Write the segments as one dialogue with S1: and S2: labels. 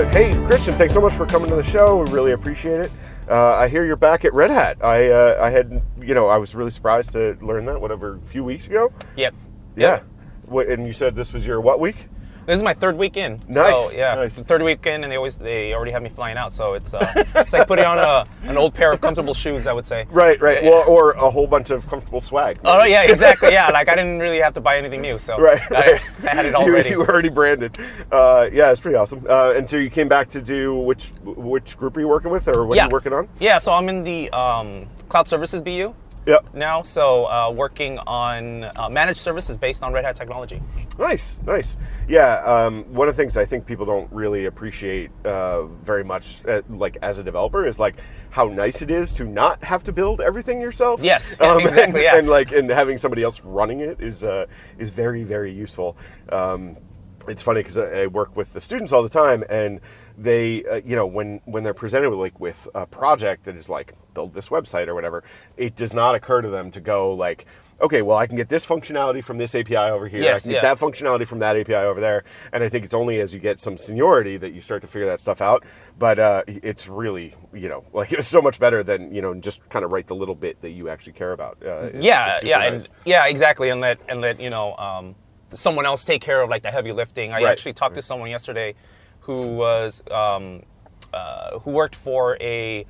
S1: Uh, hey, Christian, thanks so much for coming to the show. We really appreciate it. Uh, I hear you're back at Red Hat. I uh, I had you know I was really surprised to learn that whatever a few weeks ago.
S2: Yep.
S1: Yeah. What, and you said this was your what week?
S2: This is my third week in.
S1: Nice,
S2: So, yeah.
S1: nice.
S2: The third week in, and they always they already have me flying out. So it's uh, it's like putting on a, an old pair of comfortable shoes, I would say.
S1: Right, right. Well, or a whole bunch of comfortable swag.
S2: Oh yeah, exactly. Yeah, like I didn't really have to buy anything new, so
S1: Right,
S2: I,
S1: right.
S2: I had it
S1: You-
S2: already.
S1: You, were already branded. Uh, yeah, it's pretty awesome. Uh, and so you came back to do which which group are you working with, or what
S2: yeah.
S1: are you working on?
S2: Yeah, so I'm in the um, cloud services BU
S1: Yep.
S2: now, so uh, working on uh, managed services based on Red Hat technology.
S1: Nice, nice. Yeah, um, one of the things I think people don't really appreciate uh, very much, uh, like as a developer, is like how nice it is to not have to build everything yourself.
S2: Yes, yeah, exactly,
S1: And,
S2: yeah.
S1: and like and having somebody else running it is uh, is very very useful. Um, it's funny because I I work with the students all the time, and they, uh, you know, when when they're presented with like with a project that is like build this website or whatever, it does not occur to them to go like, okay, well, I can get this functionality from this API over here.
S2: Yes,
S1: I can get that functionality from that API over there. And I think it's only as you get some seniority that you start to figure that stuff out. But uh, it's really, you know, like it's so much better than you know just kind of write the little bit that you actually care about. Uh, it's-
S2: yeah,
S1: it's
S2: yeah,
S1: nice.
S2: and yeah, exactly, and let and let you know um, someone else take care of like the heavy lifting. I
S1: Right.
S2: actually talked to someone yesterday who was um, uh, who worked for a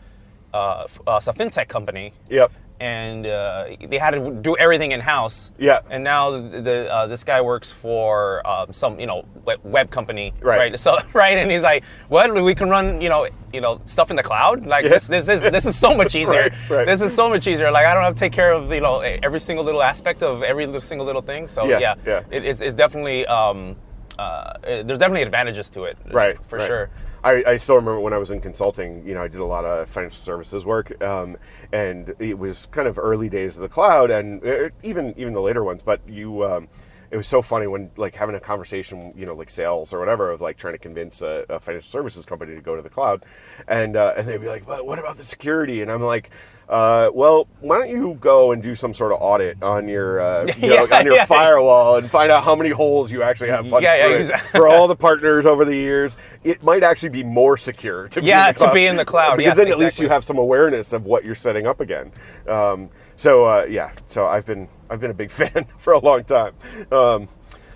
S2: uh, uh, a fintech company.
S1: Yep.
S2: And uh, they had to do everything in house.
S1: Yeah.
S2: And now the, the uh, this guy works for um, some you know web, web company.
S1: Right.
S2: So right, and he's like, "What? We can run you know you know stuff in the cloud? Like
S1: Yeah.
S2: this this is this is so much easier.
S1: Right, right.
S2: This is so much easier. Like I don't have to take care of you know every single little aspect of every little, single little thing. So
S1: Yeah,
S2: yeah,
S1: yeah.
S2: It, it's, it's definitely um, uh, there's definitely advantages to it.
S1: right
S2: For
S1: right.
S2: sure.
S1: I, I still remember when I was in consulting, you know, I did a lot of financial services work, um, and it was kind of early days of the cloud, and uh, even even the later ones. But you, um, it was so funny when like having a conversation, you know, like sales or whatever, of like trying to convince a, a financial services company to go to the cloud, and uh, and they'd be like, "But what about the security?" And I'm like. Uh, well, why don't you go and do some sort of audit on your, uh, you know,
S2: Yeah,
S1: on your
S2: yeah.
S1: firewall and find out how many holes you actually have punched
S2: Yeah, yeah, exactly.
S1: for all the partners over the years, it might actually be more secure to be in the cloud.
S2: to be in the cloud,
S1: Because
S2: yes,
S1: then at least you have some awareness of what you're setting up again. Um, so uh, yeah, so I've been I've been a big fan for a long time. Um,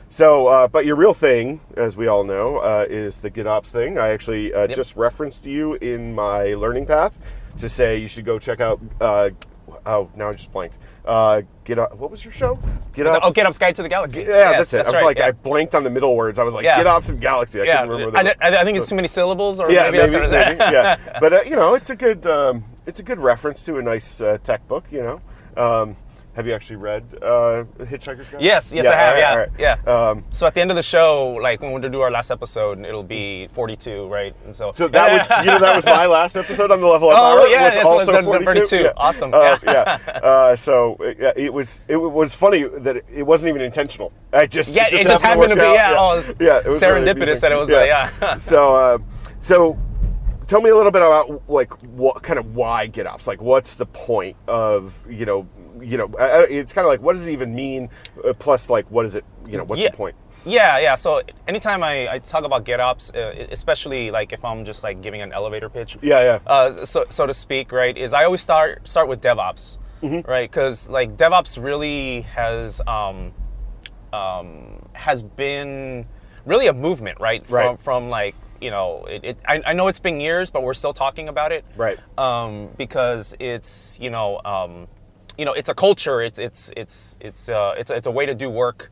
S1: so, uh, but your real thing, as we all know, uh, is the GitOps thing. I actually uh, just referenced you in my learning path to say you should go check out. Uh, oh, now I just blanked. Uh, GitOps. What was your show? GitOps.
S2: Oh, GitOps Guide to the Galaxy.
S1: Yeah,
S2: Yes,
S1: that's it. I was
S2: right,
S1: like,
S2: yeah.
S1: I blanked on the middle words. I was like,
S2: Yeah.
S1: GitOps and Galaxy. I
S2: yeah,
S1: couldn't remember.
S2: I,
S1: the-
S2: I, I think it's too many syllables, or
S1: yeah,
S2: maybe,
S1: maybe,
S2: that's what it is.
S1: maybe, yeah. But uh, you know, it's a good um, it's a good reference to a nice uh, tech book. You know, um, have you actually read uh, Hitchhiker's Guide?
S2: Yes, yes, I have,
S1: all
S2: yeah,
S1: right.
S2: yeah.
S1: Um,
S2: So at the end of the show, like when we do our last episode, it'll be 42, right? And so,
S1: so that was you know that was my last episode on the level up
S2: Oh,
S1: hour.
S2: yeah,
S1: was also
S2: the
S1: 42.
S2: 42.
S1: Yeah.
S2: Awesome.
S1: Uh, yeah. Uh, so uh, it was it was funny that it, it wasn't even intentional. I just
S2: Yeah, it just happened to
S1: work
S2: be,
S1: out.
S2: yeah, oh,
S1: yeah. It was really
S2: serendipitous
S1: amusing.
S2: that it was, uh, yeah.
S1: so uh, so tell me a little bit about like what kind of why GitOps? Like, what's the point of you know you know I- I- it's kind of like what does it even mean? Uh, plus, like, what is it? You know, what's
S2: Yeah.
S1: the point?
S2: Yeah, yeah. So anytime I, I talk about GitOps, uh, especially like if I'm just like giving an elevator pitch,
S1: Yeah, yeah.
S2: uh, so so to speak, right? Is I always start start with DevOps,
S1: Mm-hmm.
S2: right? Because like DevOps really has um, um, has been really a movement, right? From
S1: Right.
S2: from like you know, it, it I, I know it's been years, but we're still talking about it,
S1: Right.
S2: Um, because it's you know um, you know it's a culture. It's it's it's it's uh, it's it's a way to do work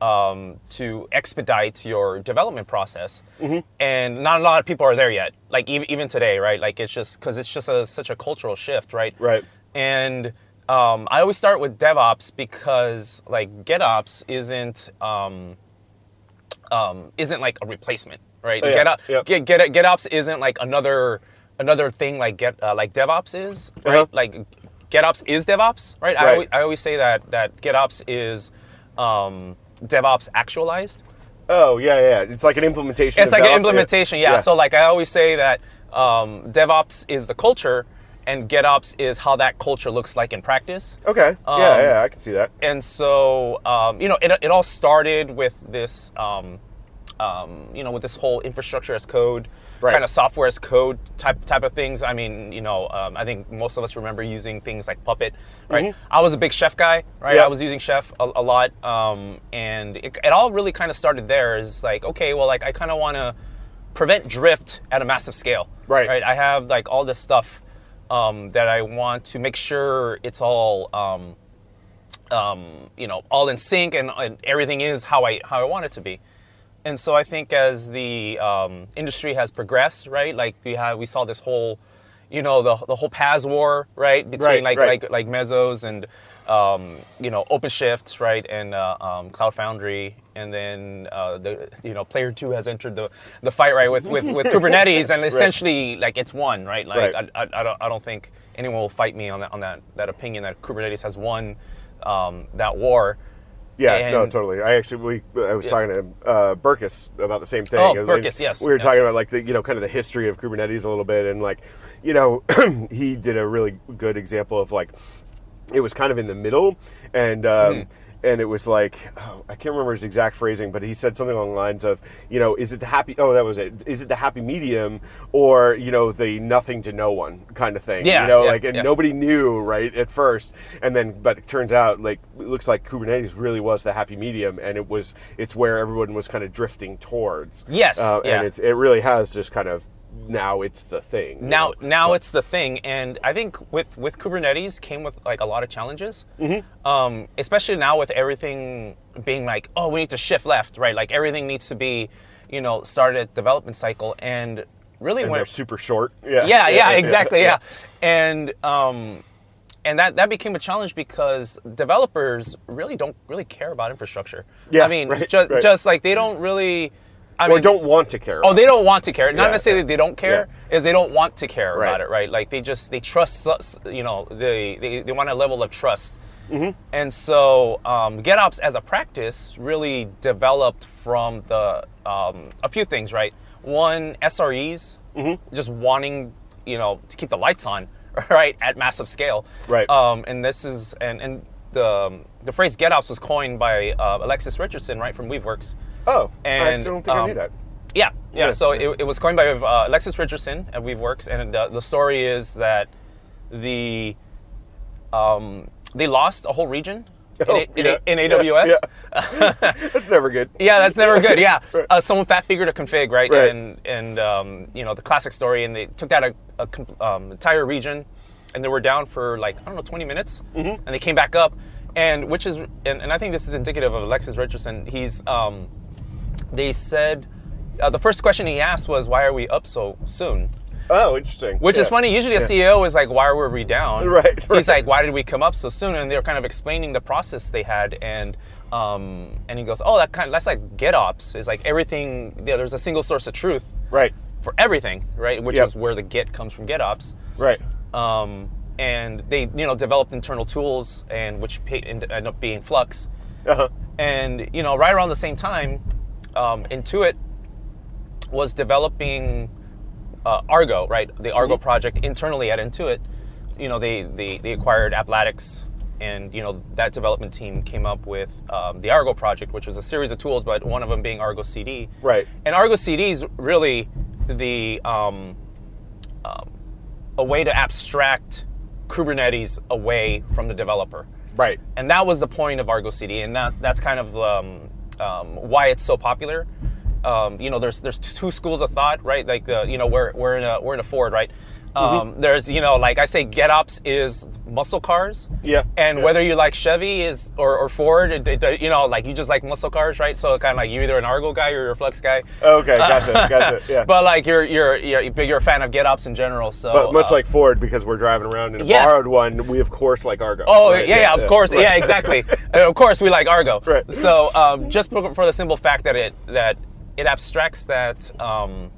S2: um, to expedite your development process.
S1: Mm-hmm.
S2: And not a lot of people are there yet. Like even even today, right? Like it's just because it's just a, such a cultural shift, right?
S1: Right.
S2: And um, I always start with DevOps because like GitOps isn't um, um, isn't like a replacement, right?
S1: Oh, yeah.
S2: GitOps,
S1: Yep.
S2: Get, Get, GitOps isn't like another another thing like Get uh, like DevOps is, right?
S1: Uh-huh.
S2: Like GitOps is DevOps, right? I,
S1: Right.
S2: always, I always say that that GitOps is um, DevOps actualized.
S1: Oh, yeah, yeah. It's like an implementation.
S2: It's like an
S1: DevOps.
S2: implementation, yeah. So like I always say that um, DevOps is the culture, and GitOps is how that culture looks like in practice.
S1: okay.
S2: Um,
S1: yeah, yeah. I can see that.
S2: And so, um, you know, it, it all started with this um, um, you know, with this whole infrastructure as code,
S1: Right.
S2: kind of software as code type type of things. I mean, you know, um, I think most of us remember using things like Puppet, right? I was a big Chef guy, right? I was using Chef a, a lot, um, and it, it all really kind of started there. Is like, okay, well, like I kind of want to prevent drift at a massive scale,
S1: Right.
S2: Right. I have like all this stuff um, that I want to make sure it's all. Um, um, you know, all in sync and, and everything is how I how I want it to be. And so I think as the um, industry has progressed, right, like we have we saw this whole, you know, the the whole PaaS war, right, between
S1: Right,
S2: like
S1: right.
S2: like like Mesos and um, you know OpenShift, right, and uh, um, Cloud Foundry, and then uh, the you know Player Two has entered the the fight right with with, with Kubernetes, and essentially like it's won, right? Like
S1: Right.
S2: I, I, I don't I don't think anyone will fight me on that on that that opinion that Kubernetes has won um, that war.
S1: Yeah, no, totally. I actually, we, I was talking to uh, Burkus about the same thing.
S2: Oh,
S1: And
S2: Burkus, yes.
S1: We were
S2: Yeah.
S1: talking about like the, you know, kind of the history of Kubernetes a little bit, and like, you know, he did a really good example of like, it was kind of in the middle, and um,
S2: Mm-hmm.
S1: And it was like, oh, I can't remember his exact phrasing, but he said something along the lines of, you know, is it the happy? Oh, that was it. Is it the happy medium, or you know, the nothing to no one kind of thing?
S2: Yeah,
S1: you know,
S2: yeah,
S1: like, and
S2: yeah.
S1: nobody knew right at first, and then, but it turns out like it looks like Kubernetes really was the happy medium, and it was it's where everyone was kind of drifting towards.
S2: Yes,
S1: uh,
S2: yeah.
S1: and it it really has just kind of now it's the thing. you
S2: now
S1: know?
S2: now it's the thing and i think with with kubernetes came with like a lot of challenges
S1: Mm-hmm.
S2: um, especially now with everything being like oh we need to shift left right like everything needs to be you know started at development cycle and really
S1: and
S2: when
S1: they're super short. Yeah,
S2: yeah, yeah, exactly, yeah. And um, and that that became a challenge because developers really don't really care about infrastructure.
S1: Yeah,
S2: I mean,
S1: right,
S2: just
S1: right.
S2: just like they don't really. I
S1: or
S2: mean,
S1: don't want to care.
S2: Oh, they don't want to care. Not
S1: Yeah,
S2: necessarily
S1: yeah.
S2: they don't care, is they don't want to care
S1: Right.
S2: about it, right? Like they just they trust us, you know, they they, they want a level of trust.
S1: Mm-hmm.
S2: And so um, GitOps as a practice really developed from the um, a few things, right? One, SREs,
S1: Mm-hmm.
S2: just wanting you know to keep the lights on, right, at massive scale.
S1: Right.
S2: Um, and this is and and the the phrase GitOps was coined by uh, Alexis Richardson, right, from Weaveworks.
S1: Oh, I
S2: and,
S1: actually don't think I
S2: um,
S1: knew that.
S2: Yeah, yeah.
S1: Yeah.
S2: So it, it was coined by uh, Alexis Richardson at Weaveworks, and uh, the story is that the um, they lost a whole region in,
S1: Oh,
S2: A- in,
S1: yeah,
S2: A- in AWS.
S1: yeah. That's never good.
S2: Yeah, that's never good. Yeah,
S1: Right.
S2: uh, someone fat figured a config, right?
S1: Right.
S2: And and um, you know the classic story, and they took that a, a um, entire region, and they were down for like I don't know 20 minutes,
S1: Mm-hmm.
S2: and they came back up, and which is and, and I think this is indicative of Alexis Richardson. He's um, they said uh, the first question he asked was why are we up so soon?
S1: Oh, interesting.
S2: Which is funny. Usually a CEO is like, why were we down?
S1: Right,
S2: He's like, why did we come up so soon? And they were kind of explaining the process they had, and um, and he goes, oh, that kind that's like GitOps. It's like everything. Yeah, there's a single source of truth
S1: Right,
S2: for everything, right? Which
S1: Yep.
S2: is where the Git comes from GitOps.
S1: right.
S2: Um, and they, you know, developed internal tools, and which end up being Flux.
S1: Uh-huh.
S2: And you know, right around the same time, um, Intuit was developing uh, Argo, right? The Argo project internally at Intuit. You know, they they, they acquired Applatix, and you know that development team came up with um, the Argo project, which was a series of tools, but one of them being Argo CD.
S1: Right.
S2: And Argo CD is really the um, um, a way to abstract Kubernetes away from the developer.
S1: Right.
S2: And that was the point of Argo CD, and that that's kind of um, why it's so popular. Um, you know, there's there's two schools of thought, right? Like the you know we're we're in a we're in a Ford, right? Um, There's you know like I say, GitOps is muscle cars.
S1: Yeah,
S2: And
S1: yeah.
S2: whether you like Chevy is or, or Ford, it, it- you know, like you just like muscle cars, right? So kind of like you're either an Argo guy or you're a Flux guy.
S1: Okay, gotcha, gotcha. Yeah.
S2: But like you're you're you're you're a fan of GitOps in general. So
S1: But much
S2: uh,
S1: like Ford, because we're driving around in a
S2: Yes.
S1: borrowed one, we of course like Argo.
S2: Oh
S1: right?
S2: yeah, yeah, of course,
S1: right.
S2: yeah, exactly. And of course, we like Argo.
S1: Right.
S2: So um, just for, for the simple fact that it that it abstracts that um,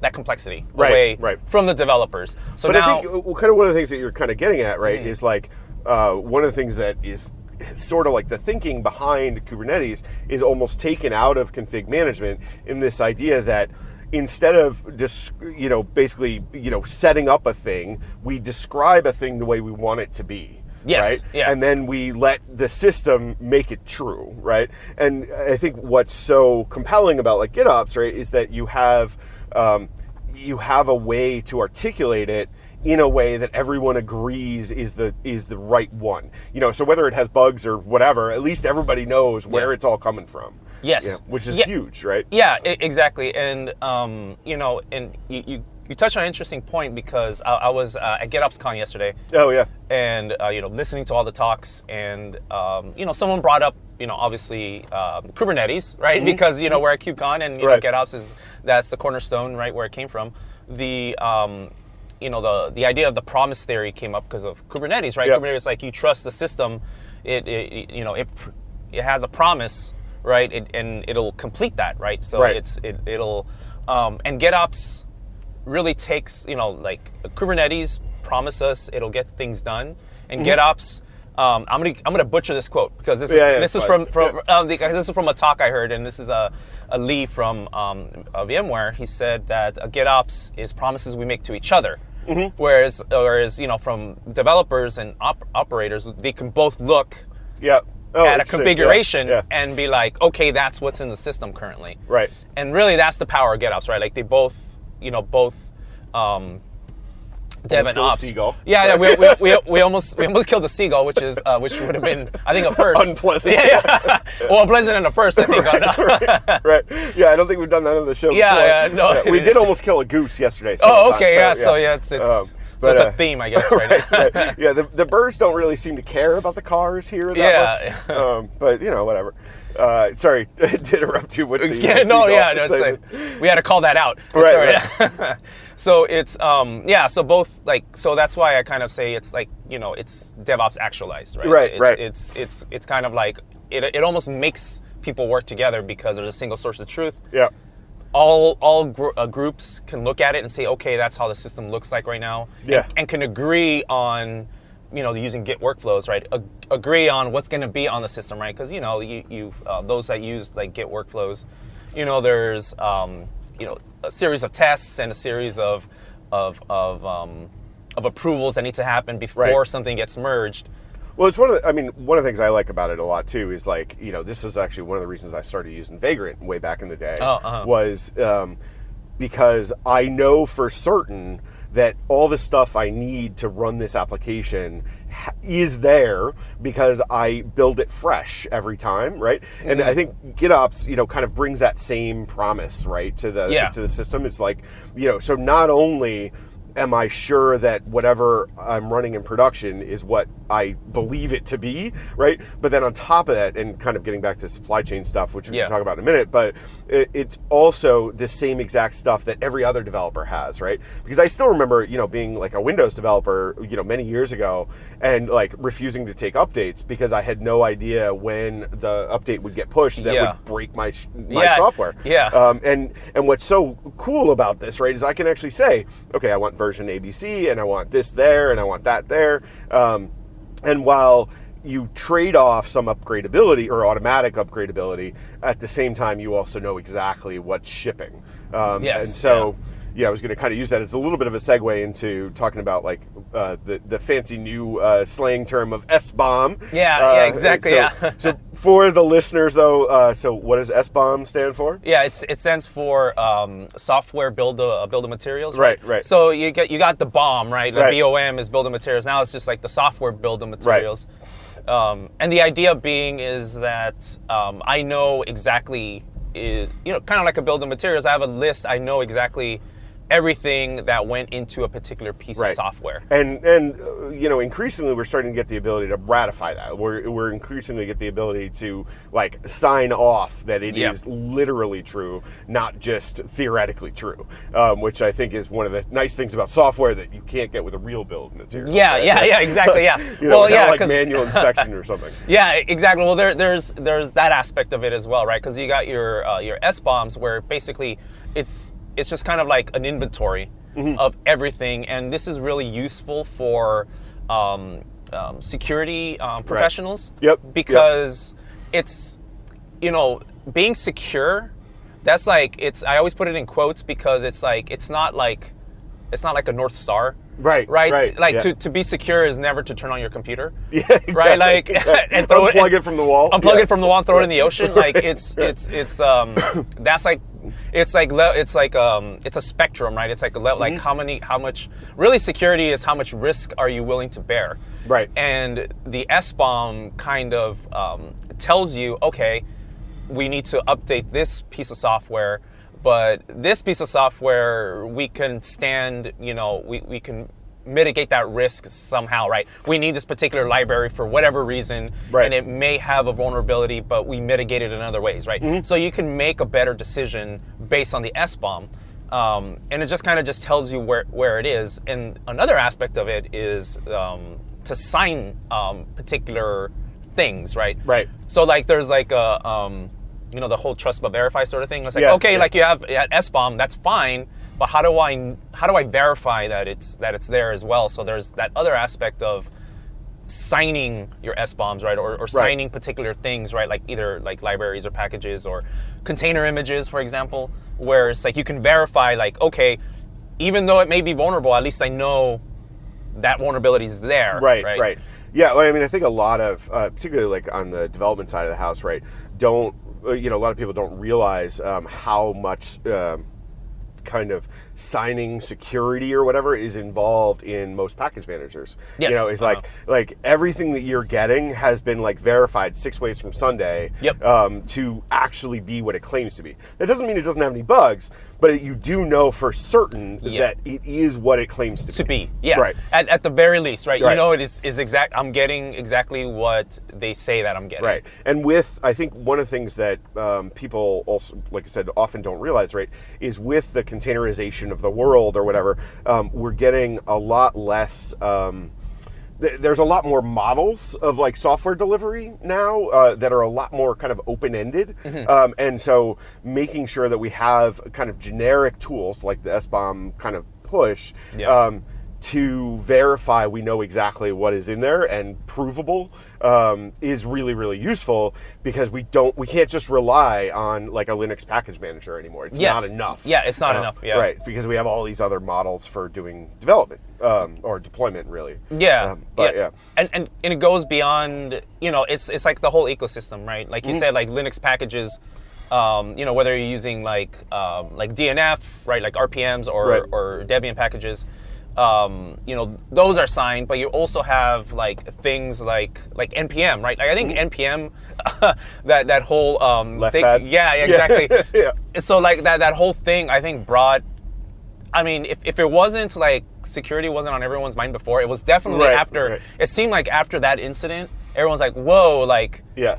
S2: that complexity
S1: Right,
S2: away
S1: right.
S2: from the developers. So
S1: But
S2: now,
S1: I think uh, kind of one of the things that you're kind of getting at, right, is like uh, one of the things that is sort of like the thinking behind Kubernetes is almost taken out of config management in this idea that instead of just you know basically you know setting up a thing, we describe a thing the way we want it to be.
S2: Yes,
S1: right?
S2: yeah.
S1: And then we let the system make it true, right? And I think what's so compelling about like GitOps, right, is that you have um, you have a way to articulate it in a way that everyone agrees is the is the right one. You know, so whether it has bugs or whatever, at least everybody knows where
S2: Yeah.
S1: it's all coming from.
S2: Yes.
S1: Yeah, which is
S2: Yeah.
S1: huge, right?
S2: Yeah, exactly. And um, you know, and you, you you touched on an interesting point because I, I was uh, at GitOpsCon yesterday,
S1: Oh yeah.
S2: and uh, you know, listening to all the talks, and um, you know, someone brought up, you know, obviously um, Kubernetes, right? Because you know we're at KubeCon, and you.
S1: Right.
S2: know, GitOps is that's the cornerstone, right, where it came from. The um, you know, the the idea of the promise theory came up because of Kubernetes, right?
S1: Yeah.
S2: Kubernetes, like you trust the system, it, it you know, it it has a promise, right? It, and it'll complete that, right? So
S1: Right.
S2: it's it, it'll um, and GitOps really takes you know like Kubernetes promise us it'll get things done, and GitOps. Um, I'm gonna I'm gonna butcher this quote because this is.
S1: Yeah, yeah,
S2: this is from from um, because this is from a talk I heard, and this is a, a Lee from um, VMware. He said that uh, GitOps is promises we make to each other.
S1: Mm-hmm.
S2: Whereas, whereas you know, from developers and op- operators, they can both look
S1: Yeah. Oh,
S2: at a.
S1: Yeah,
S2: configuration
S1: Yeah.
S2: and be like, okay, that's what's in the system currently.
S1: Right.
S2: And really, that's the power of GitOps, right? Like they both, you know, both um, dev and ops.
S1: seagull.
S2: Yeah, yeah. We, we, we, we almost we almost killed a seagull, which is uh, which would have been I think a first.
S1: Unpleasant.
S2: Yeah, yeah. well, unpleasant and a first, I think. on-
S1: right. Yeah, I don't think we've done that on the show
S2: Yeah,
S1: before.
S2: yeah, no,
S1: we did
S2: is.
S1: almost kill a goose yesterday.
S2: oh, okay, yeah.
S1: times,
S2: So yeah, it's it's
S1: Um,
S2: so
S1: but,
S2: it's a
S1: uh,
S2: theme, I guess, right, now.
S1: right. Yeah, the, the birds don't really seem to care about the cars here that
S2: Yeah.
S1: much. Um, but you know, whatever. Uh, sorry to interrupt you with the
S2: yeah, no, yeah, no, it's like, we had to call that out. It's
S1: Right,
S2: right. So it's um yeah, so both like so that's why I kind of say it's like you know it's DevOps actualized, right?
S1: Right,
S2: it's,
S1: right.
S2: It's it's it's kind of like it it almost makes people work together because there's a single source of truth.
S1: Yeah.
S2: All all gr- uh, groups can look at it and say, okay, that's how the system looks like right now. and-
S1: Yeah.
S2: and, can agree on. You know, using Git workflows, right? Ag- agree on what's going to be on the system, right? Because you know, you, you uh, those that use like Git workflows, you know, there's um, you know a series of tests and a series of of of, um, of approvals that need to happen before
S1: Right.
S2: something gets merged.
S1: Well, it's one of the, I mean, one of the things I like about it a lot too is like, you know, this is actually one of the reasons I started using Vagrant way back in the day
S2: Oh, uh-huh.
S1: was um, because I know for certain that all the stuff I need to run this application is there because I build it fresh every time, right?
S2: Mm-hmm.
S1: And I think GitOps, you know, kind of brings that same promise, right, to the
S2: Yeah.
S1: to the system. It's like, you know, so not only am I sure that whatever I'm running in production is what I believe it to be, right? But then on top of that, and kind of getting back to supply chain stuff, which we
S2: Yeah.
S1: can talk about in a minute, but it's also the same exact stuff that every other developer has, right? Because I still remember, you know, being like a Windows developer, you know, many years ago, and like refusing to take updates because I had no idea when the update would get pushed that
S2: Yeah.
S1: would break my my
S2: Yeah,
S1: software.
S2: yeah.
S1: Um, and and what's so cool about this, right, is I can actually say, okay, I want version ABC, and I want this there, and I want that there. Um, and while you trade off some upgradability or automatic upgradability, at the same time, you also know exactly what's shipping. Um,
S2: Yes,
S1: And so. Yeah, I was going to kind of use that as a little bit of a segue into talking about like uh, the the fancy new uh, slang term of SBOM.
S2: Yeah, yeah, exactly,
S1: So,
S2: yeah.
S1: so for the listeners though, uh, so what does SBOM stand for?
S2: Yeah, it's, it stands for um, software build a build of materials.
S1: Right, right.
S2: So you get you got the bomb right? The
S1: Right.
S2: BOM is build of materials. Now it's just like the software build of materials. Um, and the idea being is that um, I know exactly, is, you know, kind of like a build of materials. I have a list. I know exactly everything that went into a particular piece
S1: Right.
S2: of software.
S1: And and uh, you know, increasingly we're starting to get the ability to ratify that. We're we're increasingly get the ability to like sign off that it is
S2: Yeah.
S1: literally true, not just theoretically true. Um, which I think is one of the nice things about software that you can't get with a real build material.
S2: Yeah,
S1: right?
S2: yeah, yeah, exactly, yeah.
S1: you know,
S2: well, yeah,
S1: like manual inspection or something.
S2: Yeah, exactly. Well, there, there's there's that aspect of it as well, right? Because you got your uh, your SBOMs where basically it's it's just kind of like an inventory
S1: Mm-hmm.
S2: of everything, and this is really useful for um, um, security um, professionals.
S1: Yep, yep.
S2: Because it's you know being secure. That's like it's. I always put it in quotes because it's like it's not like it's not like a north star
S1: Right,
S2: Right.
S1: right,
S2: Like
S1: yeah.
S2: to, to be secure is never to turn on your computer.
S1: Yeah,
S2: Right.
S1: exactly.
S2: Like and throw it.
S1: Unplug it from the wall.
S2: Unplug
S1: Yeah.
S2: it from the wall and throw it in the ocean. Like it's it's it's um that's like it's like le- it's like um it's a spectrum, right? It's like a le- like
S1: Mm-hmm.
S2: how many how much really security is how much risk are you willing to bear.
S1: Right.
S2: And the SBOM kind of um, tells you, okay, we need to update this piece of software, but this piece of software we can stand, you know, we, we can mitigate that risk somehow, right? We need this particular library for whatever reason,
S1: Right.
S2: and it may have a vulnerability, but we mitigate it in other ways, right?
S1: Mm-hmm.
S2: So you can make a better decision based on the SBOM. Um, and it just kind of just tells you where, where it is. And another aspect of it is um, to sign um, particular things, right?
S1: Right.
S2: So like there's like a um, you know the whole trust but verify sort of thing. It's like
S1: Yeah,
S2: okay,
S1: yeah.
S2: like you have at SBOM, that's fine, but how do I how do I verify that it's that it's there as well? So there's that other aspect of signing your SBOMs, right, or, or signing particular things, right, like either like libraries or packages or container images, for example, where it's like you can verify, like okay, even though it may be vulnerable, at least I know that vulnerability is there.
S1: Right,
S2: right,
S1: right. Yeah, well, I mean, I think a lot of, uh, particularly like on the development side of the house, right, don't, uh, you know, a lot of people don't realize um, how much um, kind of signing security or whatever is involved in most package managers.
S2: Yes.
S1: You know, it's
S2: Uh-huh.
S1: like like everything that you're getting has been like verified six ways from Sunday
S2: Yep.
S1: um, to actually be what it claims to be. That doesn't mean it doesn't have any bugs, but you do know for certain
S2: Yeah.
S1: that it is what it claims to,
S2: to be. Yeah.
S1: Right.
S2: At, at the very least, right? You know, it is, is exact. I'm getting exactly what they say that I'm getting.
S1: Right. And with, I think one of the things that um, people also, like I said, often don't realize, right, is with the containerization of the world or whatever, um, we're getting a lot less. Um, there's a lot more models of like software delivery now uh, that are a lot more kind of open ended.
S2: Mm-hmm.
S1: Um, and so making sure that we have kind of generic tools like the SBOM kind of push.
S2: Yeah.
S1: Um, to verify we know exactly what is in there and provable um, is really really useful because we don't we can't just rely on like a Linux package manager anymore. It's
S2: Yes.
S1: not enough.
S2: Yeah, it's not
S1: Uh,
S2: enough, yeah.
S1: right because we have all these other models for doing development um, or deployment really.
S2: Yeah,
S1: Um, but yeah.
S2: and, and and it goes beyond. You know, it's it's like the whole ecosystem, right? Like you said, like Linux packages. Um, you know, whether you're using like um, like DNF, right, like RPMs or
S1: Right.
S2: or Debian packages. Um, you know, those are signed, but you also have like things like like npm, right? Like I think npm, that that whole um,
S1: Mm-hmm. Left
S2: thing,
S1: pad?
S2: yeah, yeah, exactly.
S1: Yeah.
S2: So like that that whole thing, I think brought I mean, if, if it wasn't like security wasn't on everyone's mind before, it was definitely
S1: Right,
S2: after.
S1: right.
S2: It seemed like after that incident, everyone's like, "Whoa!" Like,
S1: Yeah.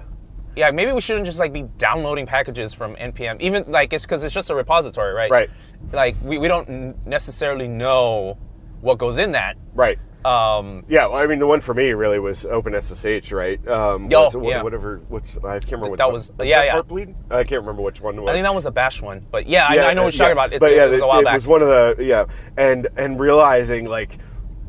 S2: yeah, maybe we shouldn't just like be downloading packages from npm, even like it's because it's just a repository, right?
S1: Right.
S2: Like we, we don't necessarily know what goes in that.
S1: Right.
S2: Um,
S1: Yeah, well, I mean, the one for me really was OpenSSH, right? Um,
S2: Oh,
S1: was
S2: yeah.
S1: Whatever, what's I can't remember what
S2: That was-
S1: was
S2: yeah,
S1: that
S2: yeah.
S1: Heartbleed? I can't remember which one it was.
S2: I think that was a bash one, but yeah, I,
S1: Yeah,
S2: I know what you're
S1: yeah.
S2: talking about. It's,
S1: but
S2: it, was a while back.
S1: it
S2: back.
S1: was one of the yeah, and and realizing like.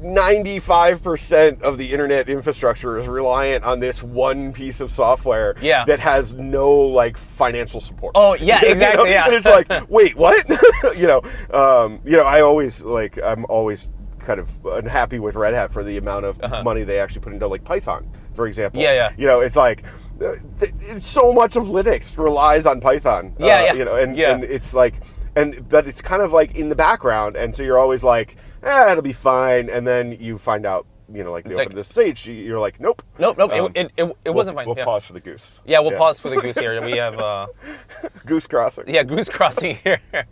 S1: 95% of the internet infrastructure is reliant on this one piece of software
S2: Yeah.
S1: that has no like financial support.
S2: Oh, yeah,
S1: You know?
S2: exactly, yeah.
S1: And it's like, wait, what? you know, um, you know, I always like I'm always kind of unhappy with Red Hat for the amount of money they actually put into like Python, for example.
S2: Yeah, yeah.
S1: You know, it's like uh, it's so much of Linux relies on Python.
S2: Yeah,
S1: uh,
S2: yeah.
S1: You know, and,
S2: Yeah.
S1: and it's like and but it's kind of like in the background and so you're always like eh, it'll be fine and then you find out you know like the
S2: Like-
S1: open this stage you're like nope
S2: nope, nope,
S1: Um,
S2: it, it, it, it
S1: we'll-
S2: wasn't fine.
S1: we'll
S2: yeah.
S1: pause for the goose
S2: Yeah, we'll pause for the goose here. We have. Uh,
S1: goose crossing
S2: yeah, goose crossing here,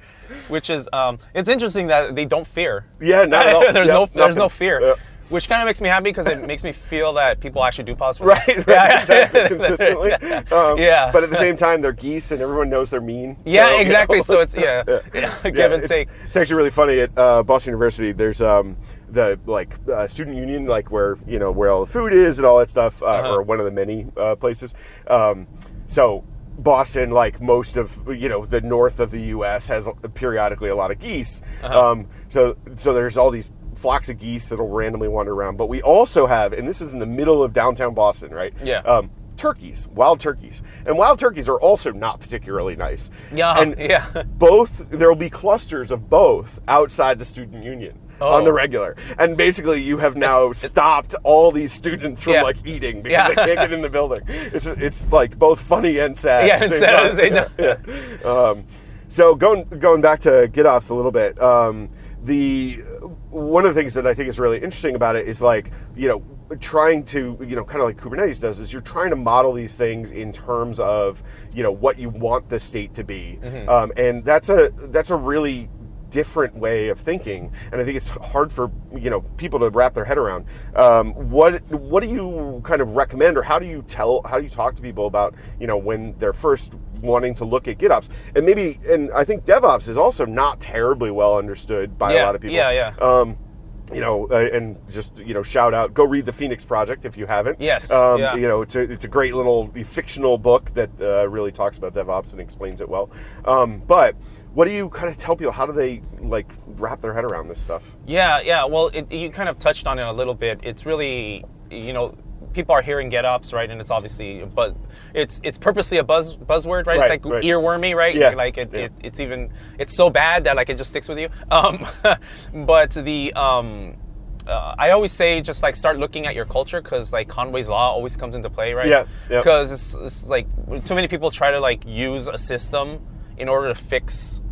S2: which is um, it's interesting that they don't fear.
S1: yeah not at all
S2: there's no there's no fear,
S1: Yeah.
S2: which kind of makes me happy because it makes me feel that people actually do pause for
S1: right, right exactly consistently um,
S2: Yeah.
S1: but at the same time they're geese and everyone knows they're mean
S2: Yeah,
S1: so, you
S2: exactly.
S1: know.
S2: So it's yeah,
S1: Yeah,
S2: give and
S1: it's,
S2: take.
S1: It's actually really funny at uh, Boston University. There's um, the like uh, student union, like where you know where all the food is and all that stuff, uh,
S2: Uh-huh.
S1: or one of the many uh, places. Um, so Boston, like most of you know the north of the U.S., has periodically a lot of geese.
S2: Uh-huh.
S1: Um, so so there's all these flocks of geese that'll randomly wander around. But we also have, and this is in the middle of downtown Boston, right?
S2: Yeah.
S1: Um, turkeys, wild turkeys, and wild turkeys are also not particularly nice.
S2: Yeah,
S1: And
S2: yeah.
S1: both there will be clusters of both outside the student union on
S2: Oh.
S1: the regular, and basically you have now stopped all these students from
S2: Yeah.
S1: like eating because
S2: Yeah.
S1: they can't get in the building. It's it's like both funny and sad.
S2: Yeah, and sad at the same time.
S1: Yeah, yeah. Um, so going going back to GitOps a little bit, um, the one of the things that I think is really interesting about it is like you know trying to you know kind of like Kubernetes does is you're trying to model these things in terms of you know what you want the state to be,
S2: Mm-hmm.
S1: um, and that's a that's a really different way of thinking and i think it's hard for you know people to wrap their head around um, what what do you kind of recommend or how do you tell how do you talk to people about you know when they're first wanting to look at gitops and maybe and i think devops is also not terribly well understood by a lot of people
S2: yeah, yeah.
S1: um, you know, uh, and just you know, shout out, go read the Phoenix Project if you haven't.
S2: Yes,
S1: um,
S2: yeah.
S1: you know, it's a it's a great little fictional book that uh, really talks about DevOps and explains it well. Um, but what do you kind of tell people? How do they like wrap their head around this stuff?
S2: Yeah, yeah. Well, it, you kind of touched on it a little bit. It's really, you know, people are hearing GitOps, right? And it's obviously, but it's it's purposely a buzz buzzword, right?
S1: Right,
S2: it's like
S1: right.
S2: earwormy, right?
S1: Yeah,
S2: Like it,
S1: yeah.
S2: it, it's even it's so bad that like it just sticks with you. Um, but the um. Uh, I always say just like start looking at your culture because like Conway's law always comes into play, right?
S1: Yeah, yeah.
S2: Because it's, it's like too many people try to like use a system in order to fix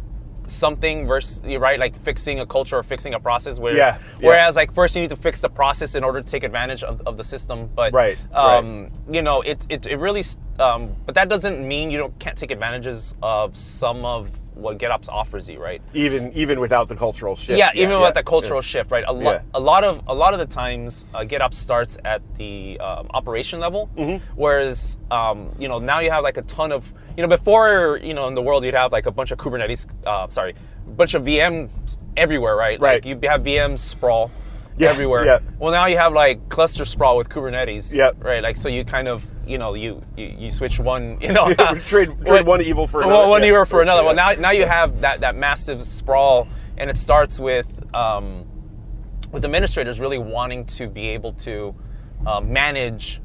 S2: something versus you right like fixing a culture or fixing a process where
S1: Yeah, yeah.
S2: whereas like first you need to fix the process in order to take advantage of, of the system but
S1: Right,
S2: um you know it it, it really um but that doesn't mean you don't can't take advantages of some of what GitOps offers you right
S1: Even even without the cultural shift.
S2: yeah, even
S1: yeah,
S2: with the cultural shift, right? A lot,
S1: Yeah.
S2: a lot of, a lot of the times, uh, GitOps starts at the um, operation level,
S1: Mm-hmm.
S2: whereas, um, you know, now you have like a ton of, you know, before, you know, in the world you'd have like a bunch of Kubernetes, uh, sorry, a bunch of VMs everywhere, right?
S1: Right.
S2: Like you have VMs sprawl
S1: Yeah,
S2: everywhere.
S1: yeah.
S2: Well, now you have like cluster sprawl with Kubernetes.
S1: Yep.
S2: Right. Like so, you kind of, you know, you you, you switch one, you know,
S1: trade trade one evil for another.
S2: well, one
S1: yeah.
S2: year for another. Well, now now you have that that massive sprawl, and it starts with um, with administrators really wanting to be able to uh, manage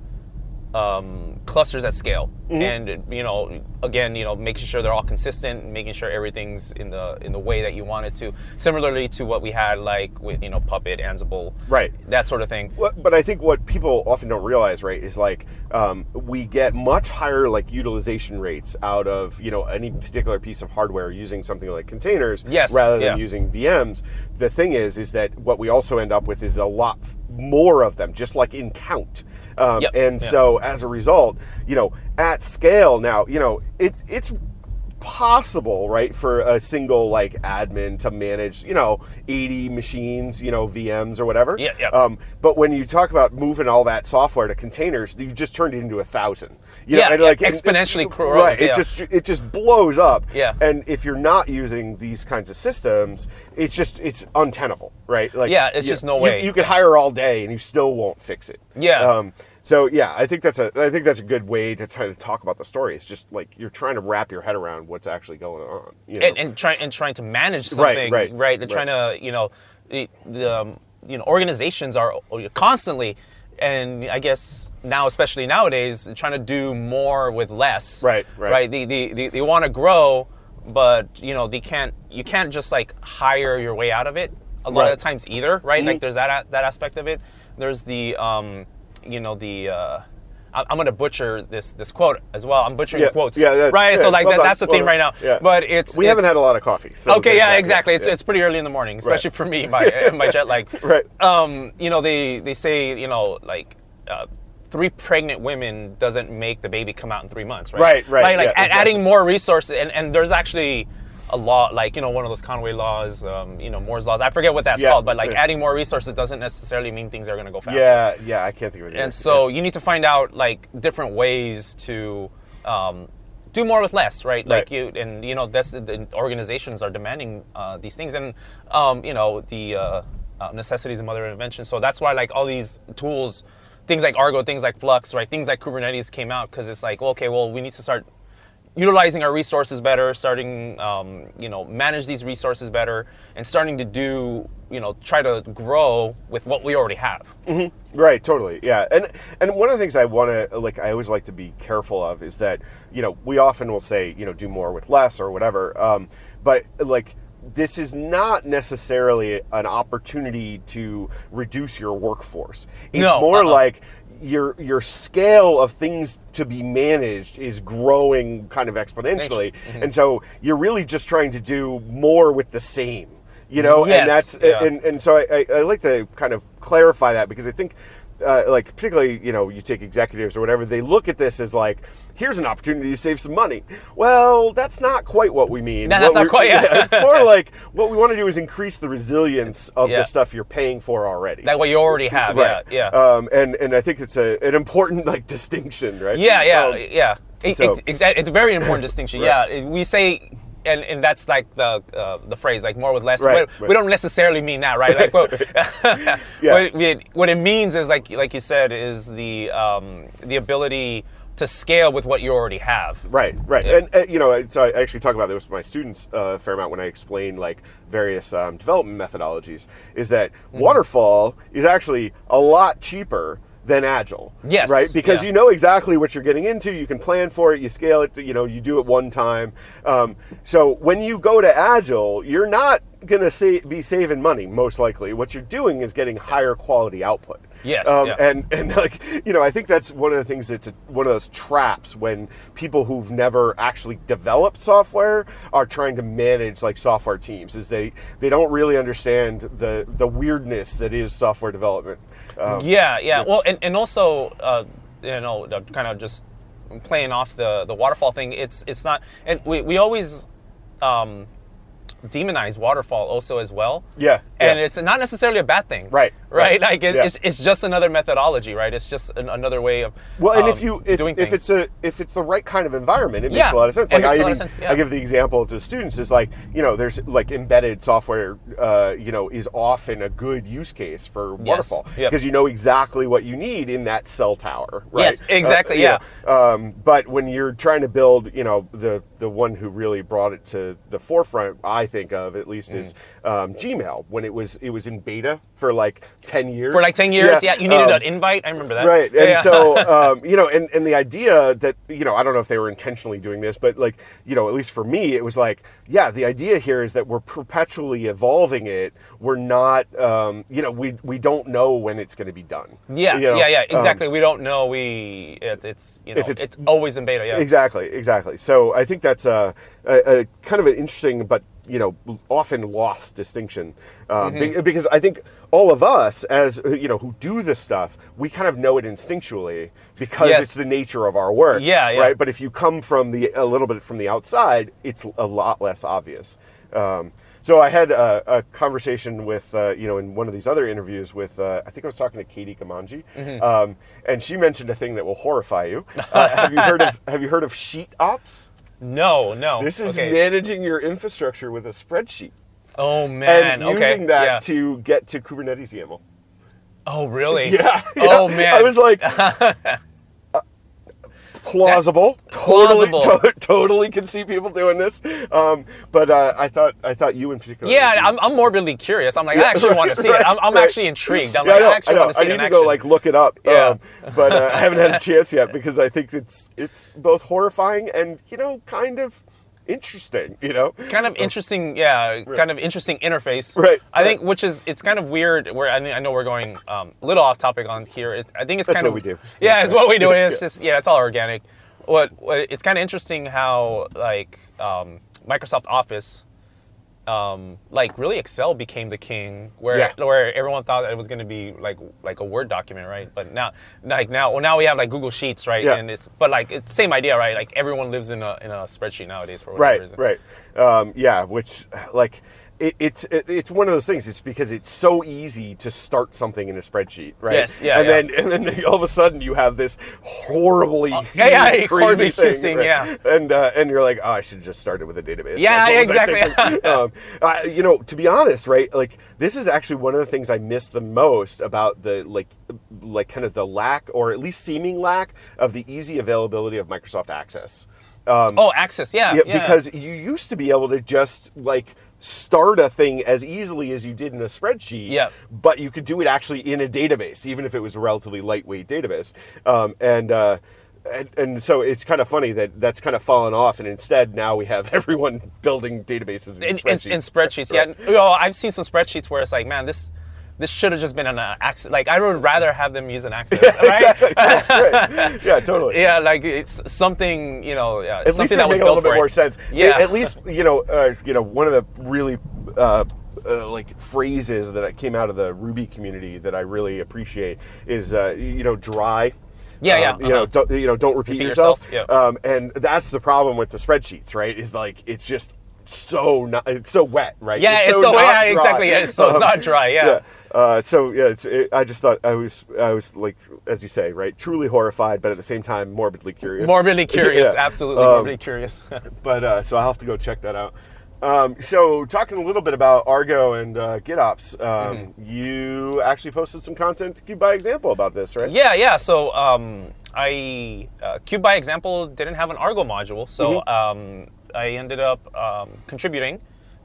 S2: um, clusters at scale,
S1: Mm-hmm.
S2: and you know, again, you know, making sure they're all consistent, making sure everything's in the in the way that you want it to. Similarly to what we had like with you know Puppet, Ansible,
S1: Right.
S2: that sort of thing.
S1: What- but I think what people often don't realize, right, is like um, we get much higher like utilization rates out of you know any particular piece of hardware using something like containers,
S2: Yes,
S1: rather than
S2: yeah.
S1: using VMs. The thing is, is that what we also end up with is a lot more of them, just like in count. Um,
S2: Yep,
S1: and
S2: yeah.
S1: so as a result, you know, at scale now, you know, it's it's possible, right, for a single like admin to manage, you know, 80 machines, you know, VMs or whatever.
S2: Yeah, yeah.
S1: Um, but when you talk about moving all that software to containers, you just turned it into a thousand. You
S2: Yeah,
S1: and,
S2: yeah,
S1: and-
S2: exponentially
S1: and-
S2: grows,
S1: Right. It just it just blows up.
S2: Yeah.
S1: And if you're not using these kinds of systems, it's just it's untenable, right? Like
S2: Yeah, it's
S1: you-
S2: just no
S1: you-
S2: way.
S1: You, could hire all day and you still won't fix it.
S2: Yeah.
S1: Um, so yeah, I think that's a I think that's a good way to try to talk about the story. It's just like you're trying to wrap your head around what's actually going on. You know?
S2: and, and trying and trying to manage
S1: Right,
S2: something,
S1: right,
S2: And
S1: right.
S2: trying to, you know, the, the um, you know organizations are constantly, and I guess now, especially nowadays, trying to do more with less.
S1: Right, right.
S2: Right. They they, they, they want to grow, but you know they can't. You can't just like hire your way out of it. A lot
S1: Right.
S2: of times either, right?
S1: Mm-hmm.
S2: Like there's that that aspect of it. There's the um, you know the. Uh, I- I'm gonna butcher this this quote as well. I'm butchering
S1: yeah,
S2: quotes,
S1: yeah, that's-
S2: right?
S1: yeah,
S2: so like
S1: well
S2: that, that's the
S1: well
S2: theme right now.
S1: Yeah.
S2: But it's
S1: we
S2: it's-
S1: haven't had a lot of coffee. So
S2: Okay, yeah,
S1: that,
S2: exactly. It's, it's pretty early in the morning, especially for me, my my jet lag.
S1: Right.
S2: Um, you know, they they say you know like. Uh, Three pregnant women doesn't make the baby come out in three months, right?
S1: Right, right,
S2: Like, like
S1: exactly.
S2: adding more resources, and, and there's actually a law, like you know, one of those Conway laws, um, you know, Moore's laws. I forget what that's
S1: Yeah,
S2: called, but like adding more resources doesn't necessarily mean things are going to go faster.
S1: Yeah, yeah, I can't think of it. either.
S2: And so you need to find out like different ways to um, do more with less, right? Like
S1: Right.
S2: you and you know that's the organizations are demanding uh, these things, and um, you know the uh, uh, necessity is mother of invention. So that's why like all these tools, things like Argo, things like Flux, right? Things like Kubernetes came out because it's like okay, well we need to start utilizing our resources better, starting, um, you know, manage these resources better, and starting to do, you know, try to grow with what we already have.
S1: Right, totally. Yeah. And and one of the things I want to like I always like to be careful of is that, you know, we often will say, you know, do more with less or whatever. Um, but like this is not necessarily an opportunity to reduce your workforce. It's
S2: No,
S1: more
S2: uh-uh.
S1: like your your scale of things to be managed is growing kind of exponentially,
S2: Mm-hmm.
S1: and so you're really just trying to do more with the same. You know,
S2: Yes,
S1: and that's
S2: yeah.
S1: and, and so I, I, I like to kind of clarify that because I think. Uh, like particularly, you know, you take executives or whatever, they look at this as like, here's an opportunity to save some money. Well, that's not quite what we mean.
S2: No, that's
S1: What
S2: not quite- yeah.
S1: it's more like what we want to do is increase the resilience of
S2: Yeah.
S1: the stuff you're paying for already.
S2: That what you already have.
S1: Right.
S2: Yeah. Yeah.
S1: Um, and and I think it's a an important like distinction, right?
S2: Yeah, yeah,
S1: Um,
S2: yeah.
S1: So-
S2: it's, exa- it's a very important distinction.
S1: Right.
S2: Yeah, we say, and, and that's like the uh, the phrase, like more with less.
S1: Right,
S2: we,
S1: right.
S2: we don't necessarily mean that, right? Like, well,
S1: Yeah.
S2: what, it, what it means is like like you said is the um, the ability to scale with what you already have.
S1: Right, right,
S2: Yeah.
S1: and uh, you know, so I actually talk about this with my students uh, a fair amount when I explain like various um, development methodologies. Is that
S2: Mm-hmm.
S1: waterfall is actually a lot cheaper than agile.
S2: Yes,
S1: right, because
S2: yeah.
S1: you know exactly what you're getting into. You can plan for it. You scale it. You know, you do it one time. Um, so when you go to agile, you're not gonna sa- be saving money most likely. What you're doing is getting higher quality output.
S2: Yes,
S1: Um,
S2: yeah.
S1: and and like you know, I think that's one of the things that's a, one of those traps when people who've never actually developed software are trying to manage like software teams. Is they they don't really understand the the weirdness that is software development. Um,
S2: Yeah, yeah. Well, and, and also, uh, you know, the- kind of just playing off the, the waterfall thing. It's it's not, and we, we always um, demonize waterfall also as well.
S1: Yeah,
S2: And
S1: yeah.
S2: it's not necessarily a bad thing.
S1: Right,
S2: Right. Like it,
S1: Yeah.
S2: it's, it's just another methodology, right? It's just an, another way of
S1: Well, and
S2: um,
S1: if you if,
S2: doing
S1: if it's a if it's the right kind of environment, it
S2: Yeah,
S1: makes a lot of sense.
S2: it
S1: Like I even
S2: of sense, yeah.
S1: I give the example to students is like you know there's like embedded software, uh, you know, is often a good use case for waterfall
S2: yep.
S1: because you know exactly what you need in that cell tower. Right?
S2: Yes, exactly,
S1: you know, um, but when you're trying to build, you know, the the one who really brought it to the forefront, I think of at least is
S2: Mm.
S1: um, Gmail when it was it was in beta for like ten years.
S2: for like 10 years, yeah, you needed
S1: um,
S2: an invite. I remember that.
S1: Right. And
S2: Yeah.
S1: so, um, you know, and, and the idea that, you know, I don't know if they were intentionally doing this, but like, you know, at least for me, it was like, yeah, the idea here is that we're perpetually evolving it. We're not, um, you know, we, we don't know when it's going to be done.
S2: Yeah,
S1: You know?
S2: yeah, yeah,
S1: Um,
S2: exactly. we don't know. We it, it's you know
S1: If it's-
S2: it's, always in beta. Yeah.
S1: Exactly, exactly. So I think that's a, a, a kind of an interesting but you know often lost distinction um,
S2: Mm-hmm.
S1: be- because I think all of us as you know who do this stuff we kind of know it instinctually because
S2: Yes.
S1: it's the nature of our work.
S2: Yeah, yeah.
S1: Right. But if you come from the a little bit from the outside, it's a lot less obvious. Um, so I had a, a conversation with, uh, you know, in one of these other interviews with, uh, I think I was talking to Katie Gamanji,
S2: Mm-hmm.
S1: um, and she mentioned a thing that will horrify you. Uh, have you heard of Have you heard of sheet ops?
S2: No, no.
S1: This is
S2: okay.
S1: managing your infrastructure with a spreadsheet
S2: Oh man.
S1: and
S2: okay.
S1: using that
S2: yeah.
S1: to get to Kubernetes YAML.
S2: Oh really?
S1: Yeah.
S2: Oh man.
S1: I was like. uh, Plausible, totally,
S2: Plausible.
S1: to- totally can see people doing this. Um, but uh, I thought, I thought you in particular.
S2: Yeah, I'm, I'm morbidly curious. I'm like,
S1: Yeah,
S2: I actually want to see
S1: right,
S2: it. I'm, I'm
S1: right.
S2: actually intrigued. I'm
S1: Yeah,
S2: like,
S1: I, know,
S2: I actually
S1: I,
S2: want to see
S1: I
S2: it
S1: need
S2: in
S1: to
S2: action.
S1: go like look it up.
S2: Yeah.
S1: Um, but uh, I haven't had a chance yet because I think it's it's both horrifying and you know kind of interesting. You know,
S2: kind of interesting, yeah, kind of interesting interface.
S1: Right,
S2: I
S1: right.
S2: think, which is, it's kind of weird. Where I, mean, I know we're going um, a little off topic on here. It's, I think it's
S1: That's
S2: kind
S1: what
S2: of
S1: we do.
S2: Yeah, it's what we do. It's
S1: Yeah.
S2: just yeah, it's all organic. What, what it's kind of interesting how like um, Microsoft Office. Um, like really, Excel became the king, where
S1: Yeah.
S2: where everyone thought that it was going to be like like a Word document, right? But now, like now, well, now we have like Google Sheets, right?
S1: Yeah.
S2: And it's but like it's same idea, right? Like everyone lives in a in a spreadsheet nowadays for whatever
S1: right,
S2: reason.
S1: right. Um, yeah, which like it, it's it, it's one of those things. It's because it's so easy to start something in a spreadsheet, right?
S2: Yes, yeah,
S1: and
S2: yeah.
S1: then and then all of a sudden you have this horribly
S2: yeah, yeah,
S1: huge, crazy
S2: huge thing,
S1: right?
S2: yeah.
S1: and uh, and you're like, oh, I should just start it with a database.
S2: Yeah,
S1: That's what was I
S2: exactly.
S1: um, uh, you know, to be honest, right? Like this is actually one of the things I miss the most about the like like kind of the lack or at least seeming lack of the easy availability of Microsoft Access. Um,
S2: Oh, Access, yeah,
S1: yeah,
S2: yeah.
S1: because you used to be able to just like start a thing as easily as you did in a spreadsheet.
S2: Yeah.
S1: But you could do it actually in a database, even if it was a relatively lightweight database. Um, and uh, and, and so it's kind of funny that that's kind of fallen off, and instead now we have everyone building databases in,
S2: in, in,
S1: spreadsheets.
S2: in spreadsheets. Yeah, you know, I've seen some spreadsheets where it's like, man, this this should have just been an uh, access. Like I would rather have them use an access, right?
S1: Right. Yeah, totally.
S2: yeah, like it's something you know, yeah,
S1: At least
S2: that was
S1: make a little bit more
S2: it.
S1: sense.
S2: Yeah.
S1: At, least you know, uh, you know, one of the really uh, uh, like phrases that came out of the Ruby community that I really appreciate is uh, you know dry.
S2: Yeah,
S1: Um,
S2: yeah,
S1: You know,
S2: uh-huh.
S1: don't, you know, don't repeat,
S2: Repeat
S1: yourself.
S2: yourself, yeah.
S1: Um, and that's the problem with the spreadsheets, right? Is like it's just so not, it's so wet, right?
S2: Yeah, it's so-
S1: not
S2: yeah,
S1: dry.
S2: exactly, yeah, so it's not dry, yeah.
S1: Uh, so yeah, it's, it, I just thought I was I was like as you say, right, truly horrified, but at the same time morbidly curious.
S2: Morbidly curious,
S1: Yeah.
S2: absolutely
S1: Um,
S2: morbidly curious.
S1: but uh, so I'll have to go check that out. Um, so talking a little bit about Argo and uh, GitOps, um,
S2: Mm-hmm.
S1: you actually posted some content to Kube by Example about this, right?
S2: Yeah, yeah. So um, I uh, Kube by Example didn't have an Argo module, so
S1: Mm-hmm.
S2: um, I ended up um, contributing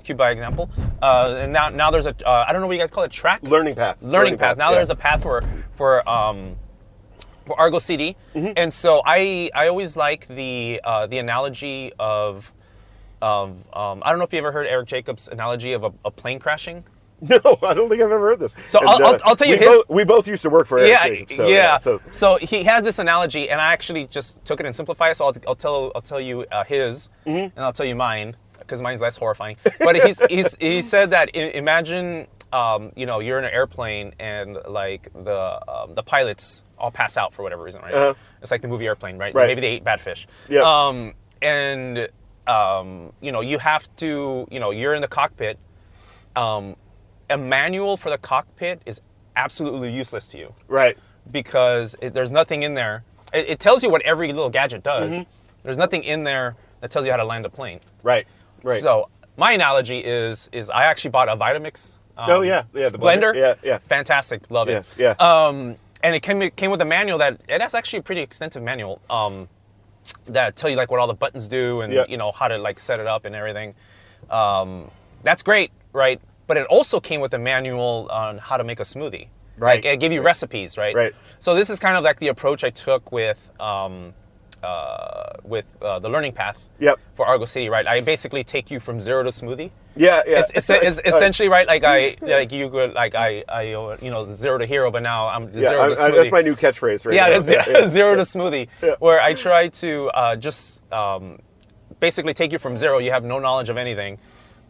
S2: Kube by Example, uh, and now now there's a uh, I don't know what you guys call it track
S1: Learning path.
S2: learning, path. Now
S1: yeah.
S2: there's a path for for um, for Argo CD,
S1: Mm-hmm.
S2: and so I I always like the uh, the analogy of of um, I don't know if you ever heard Eric Jacobs' analogy of a, a plane crashing.
S1: No, I don't think I've ever heard this.
S2: So I'll- I'll- I'll tell you
S1: we
S2: his-
S1: Both, we both used to work for Eric
S2: yeah,
S1: Jacobs, so,
S2: yeah.
S1: So
S2: So he has this analogy, and I actually just took it and simplified it. So I'll, I'll tell I'll tell you uh, his,
S1: Mm-hmm.
S2: and I'll tell you mine because mine's less horrifying. But he's, he's he said that i- imagine um, you know you're in an airplane and like the um, the pilots all pass out for whatever reason, right?
S1: Uh-huh.
S2: It's like the movie Airplane, right?
S1: Right.
S2: Maybe they ate bad fish.
S1: Yeah.
S2: Um, and um, you know you have to you know you're in the cockpit. Um, a manual for the cockpit is absolutely useless to you
S1: right,
S2: because it, there's nothing in there. It, it tells you what every little gadget does.
S1: Mm-hmm.
S2: There's nothing in there that tells you how to land a plane.
S1: right, right.
S2: So my analogy is is I actually bought a Vitamix. Um,
S1: oh yeah, yeah, the
S2: blender.
S1: Yeah, yeah.
S2: Fantastic, love it.
S1: Yeah, yeah.
S2: Um, and it came it came with a manual that it has actually a pretty extensive manual. Um, that tell you like what all the buttons do and
S1: Yeah.
S2: you know how to like set it up and everything. Um, that's great, right? But it also came with a manual on how to make a smoothie.
S1: Right.
S2: Like, it gave you recipes, right?
S1: Right.
S2: So this is kind of like the approach I took with um, uh, with uh, the learning path
S1: Yep.
S2: for Argo CD, right? I basically take you from zero to smoothie.
S1: Yeah, yeah.
S2: It's, it's, it's essentially right, like I like you could like I I you know zero to hero, but now I'm
S1: yeah,
S2: zero
S1: I,
S2: to
S1: I, that's my new catchphrase right
S2: Yeah,
S1: now.
S2: it's zero, to smoothie,
S1: Yeah.
S2: where I try to uh, just um, basically take you from zero. You have no knowledge of anything,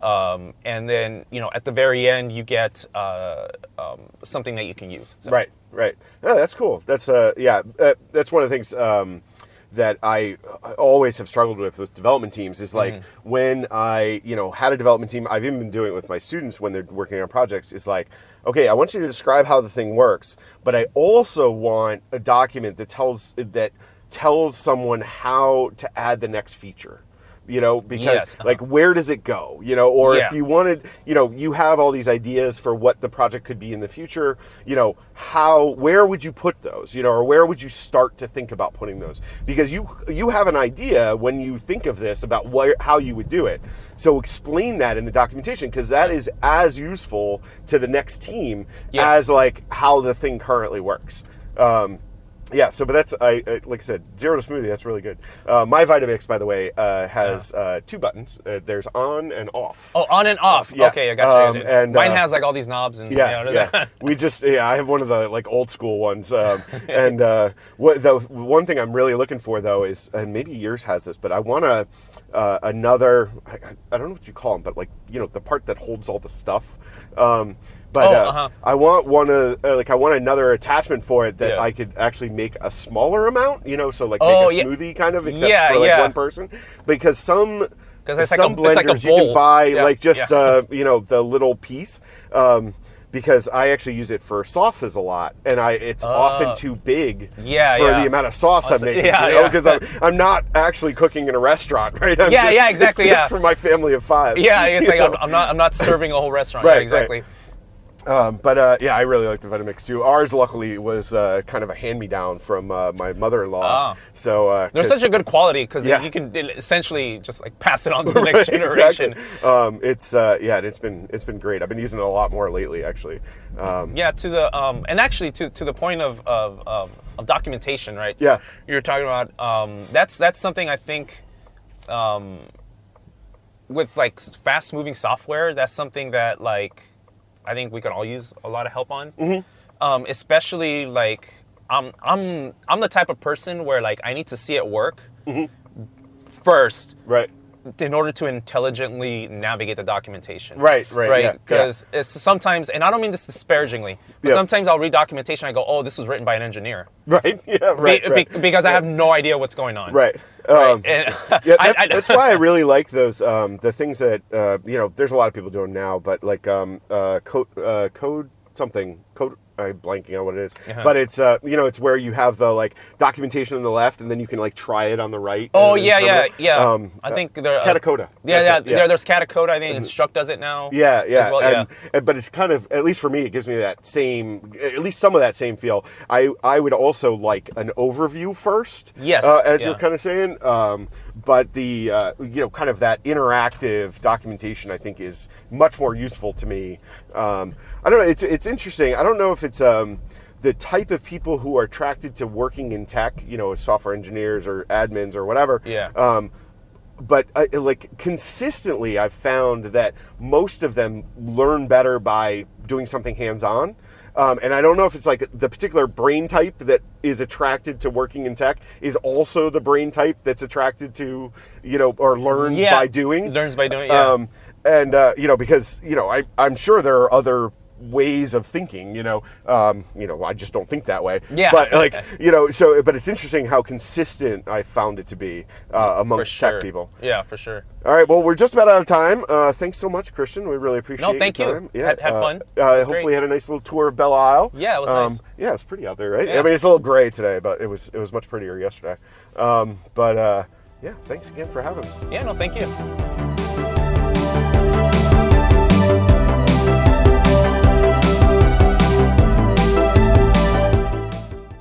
S2: um, and then you know at the very end you get uh, um, something that you can use. So-
S1: Right, right. Oh, that's cool. That's uh, yeah. Uh, that's one of the things um, that I always have struggled with with development teams is like
S2: Mm-hmm.
S1: when I you know had a development team. I've even been doing it with my students when they're working on projects. Is like, okay, I want you to describe how the thing works, but I also want a document that tells that tells someone how to add the next feature. You know, because
S2: Yes, uh-huh.
S1: like where does it go? You know, or
S2: Yeah.
S1: if you wanted, you know, you have all these ideas for what the project could be in the future, you know, how where would you put those? You know, or where would you start to think about putting those? Because you you have an idea when you think of this about where how you would do it. So explain that in the documentation because that is as useful to the next team
S2: Yes.
S1: as like how the thing currently works. Um, yeah, so but that's I, I like I said, zero to smoothie. That's really good. Uh, my Vitamix, by the way, uh, has uh, two buttons. Uh, there's on and off.
S2: Oh, on and off.
S1: Yeah.
S2: Okay, I got you.
S1: Um, and,
S2: Mine
S1: uh,
S2: has like all these knobs and
S1: Yeah,
S2: you know,
S1: yeah. we just yeah, I have one of the like old school ones. Um, and uh, what the one thing I'm really looking for though is, and maybe yours has this, but I want a uh, another. I, I- I don't know what you call them, but like you know the part that holds all the stuff. Um, but
S2: Oh,
S1: uh,
S2: uh-huh.
S1: I want one of uh, like I want another attachment for it that
S2: Yeah.
S1: I could actually make a smaller amount. You know, so like
S2: Oh,
S1: make a
S2: yeah.
S1: smoothie kind of, except
S2: Yeah,
S1: for like one person, because some.
S2: 'Cause it's like
S1: some
S2: a- like a
S1: blenders you can buy like just uh, you know the little piece um, because I actually use it for sauces a lot, and I it's often too big
S2: Oh. Yeah,
S1: for
S2: yeah.
S1: the amount of sauce I'm making.
S2: yeah,
S1: you know,
S2: yeah.
S1: because I'm, I'm not actually cooking in a restaurant, right? I'm
S2: Yeah,
S1: just-
S2: yeah, exactly,
S1: It's just
S2: yeah.
S1: for my family of five.
S2: Yeah, it's like? I'm, I'm not I'm not serving a whole restaurant.
S1: Right,
S2: yeah,
S1: right. Um, but uh, yeah, I really like the Vitamix too. Ours, luckily, was uh, kind of a hand-me-down from uh, my mother-in-law.
S2: Ah.
S1: So uh,
S2: they're such a good quality because
S1: Yeah.
S2: you can essentially just like pass it on to the next
S1: Right,
S2: generation.
S1: exactly. Um, it's uh, yeah, it's been it's been great. I've been using it a lot more lately, actually. Um,
S2: Yeah, to the um, and actually to to the point of of, of, of documentation, right?
S1: Yeah.
S2: you're talking about um, that's that's something I think um, with like fast moving software. That's something that like I think we can all use a lot of help on,
S1: Mm-hmm.
S2: um, especially like I'm I'm I'm the type of person where like I need to see it work first
S1: right.
S2: In order to intelligently navigate the documentation.
S1: Right, right,
S2: right.
S1: yeah, yeah.
S2: Because it's sometimes, and I don't mean this disparagingly, but
S1: Yeah.
S2: sometimes I'll read documentation. I go, "Oh, this was written by an engineer,"
S1: Right. Yeah.
S2: Be-
S1: Right.
S2: be-
S1: right.
S2: because I have no idea what's going on.
S1: Right.
S2: Right?
S1: Um,
S2: And-
S1: yeah,
S2: I-
S1: that's,
S2: I-
S1: that's why I really like those um, the things that uh, you know. There's a lot of people doing now, but like um, uh, code uh, code something code. I'm blanking on what it is,
S2: Uh-huh.
S1: but it's uh, you know it's where you have the like documentation on the left, and then you can like try it on the right.
S2: Oh yeah, yeah, yeah.
S1: Um,
S2: I
S1: uh,
S2: think there. Uh,
S1: Katacoda.
S2: Yeah, yeah.
S1: Mm-hmm.
S2: There, there's Katacoda. I think Instruqt does it now.
S1: Yeah, yeah,
S2: well,
S1: and, and- but it's kind of at least for me, it gives me that same, at least some of that same feel. I I would also like an overview first.
S2: Yes,
S1: uh, as you're kind of saying. Um, but the uh, you know kind of that interactive documentation, I think, is much more useful to me. Um, I don't know. It's it's interesting. I don't know if it's. Um, the type of people who are attracted to working in tech, you know, as software engineers or admins or whatever,
S2: Yeah.
S1: um, but uh, like consistently i've found that most of them learn better by doing something hands-on um, and i don't know if it's like the particular brain type that is attracted to working in tech is also the brain type that's attracted to you know or learns
S2: Yeah.
S1: by doing
S2: Learns by doing. Yeah.
S1: um, and uh, you know because you know I, i'm sure there are other ways of thinking you know um, you know i just don't think that way
S2: Yeah.
S1: but like you know so but it's interesting how consistent i found it to be uh, amongst
S2: sure.
S1: tech people
S2: Yeah, for sure.
S1: all right. Well, we're just about out of time. Uh, thanks so much, Christian. We really appreciate.
S2: No, thank you.
S1: Yeah.
S2: Had- had
S1: uh,
S2: fun.
S1: Uh, hopefully,
S2: great.
S1: had a nice little tour of Belle Isle.
S2: Yeah, it was
S1: um,
S2: nice.
S1: Yeah, it's pretty out there, right?
S2: Yeah.
S1: I mean, it's a little gray today, but it was it was much prettier yesterday. Um, but uh, yeah, thanks again for having us.
S2: Yeah, no, thank you.